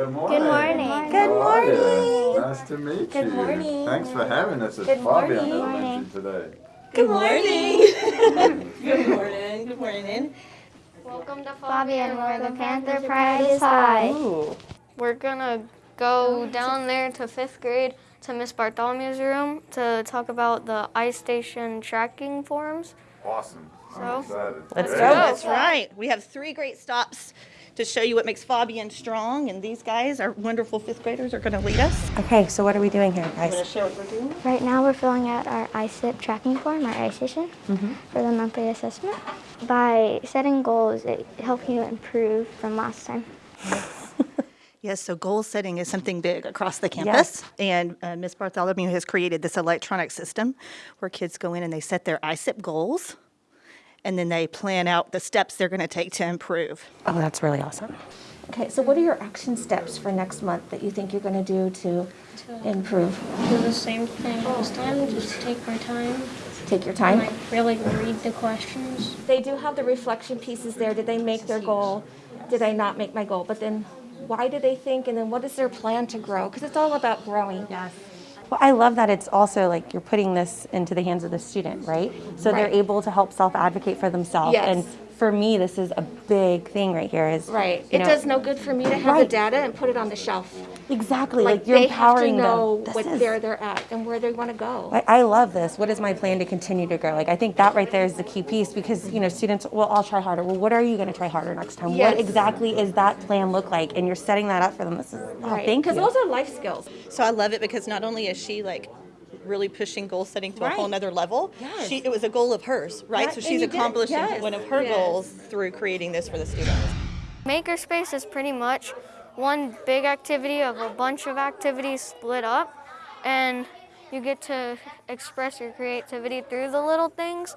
Good morning. Good morning. Nice to meet Good you. morning. Thanks for having us at Good Fabian morning. Elementary today. Good morning. Good morning. Good morning. Welcome to Fabian, where the Panther Pride is high. Ooh. We're gonna go down there to fifth grade to Miss Bartholomew's room to talk about the Istation tracking forms. Awesome. So? I'm excited. Let's go. That's right. We have three great stops to show you what makes Fabian strong, and these guys, our wonderful fifth graders, are going to lead us. Okay, so what are we doing here, I'm going to guys? show what we're doing. Right now, we're filling out our ISIP tracking form, our Istation, Mm-hmm. for the monthly assessment. By setting goals, it helps you improve from last time. Yes, so goal setting is something big across the campus. And uh, Ms. Bartholomew has created this electronic system where kids go in and they set their ISIP goals, and then they plan out the steps they're going to take to improve. Oh, that's really awesome. Okay, so what are your action steps for next month that you think you're going to do to improve? do the same thing this time, just take our time, Take your time. like really read the questions. They do have the reflection pieces there. Did they make their goal? Did I not make my goal? But then why do they think and then what is their plan to grow? Because it's all about growing. Yes. Well, I love that it's also like you're putting this into the hands of the student, right? So they're able to help self-advocate for themselves. Yes. And for me, this is a big thing right here. Is Right. It know- does no good for me to have the data and put it on the shelf. Exactly Like, like, you're they have to empowering know them. This what is- where they're at and where they want to go. I, I love this. What is my plan to continue to grow? Like I think that right there is the key piece because you know students will all try harder. Well, what are you going to try harder next time? Yes. What exactly is that plan look like? And you're setting that up for them. This is oh, Right. thank you. Because those are life skills. So I love it because not only is she like really pushing goal setting to a whole Right. nother level, Yes. she it was a goal of hers, right? Yeah, so she's accomplishing Yes. one of her Yes. goals through creating this for the students. Makerspace is pretty much one big activity of a bunch of activities split up, and you get to express your creativity through the little things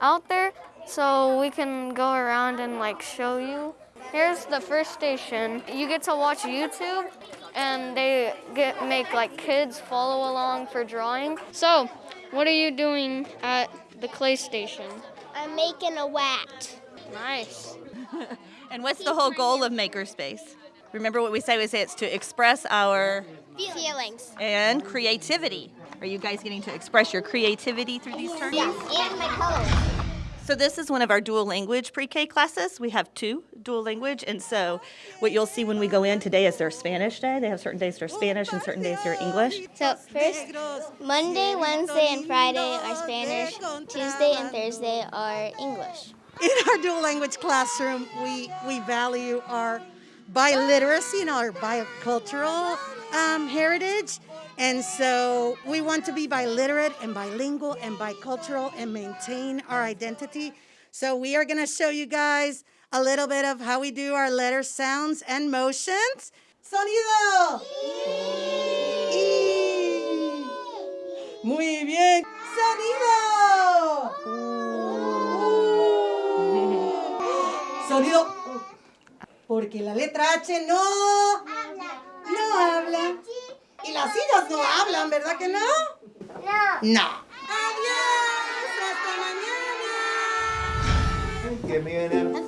out there. So we can go around and like show you. Here's the first station. You get to watch YouTube, and they get make like kids follow along for drawing. So, what are you doing at the clay station? I'm making a wat. Nice. And what's the whole goal of Makerspace? Remember what we say? We say it's to express our Feelings. and creativity. Are you guys getting to express your creativity through these turns? Yes, and my colors. So this is one of our dual language pre-K classes. We have two dual language, and so what you'll see when we go in today is their Spanish day. They have certain days they're Spanish and certain days they're English. So first, Monday, Wednesday, and Friday are Spanish. Tuesday and Thursday are English. in our dual language classroom, we, we value our biliteracy and our bicultural um, heritage. And so we want to be biliterate and bilingual and bicultural and maintain our identity. So we are going to show you guys a little bit of how we do our letter sounds and motions. Sonido. Y. Muy bien. Sonido. Sonido. Porque la letra H no. No habla. Y las sillas no hablan, ¿verdad que no? No. No. Adiós. Hasta mañana. An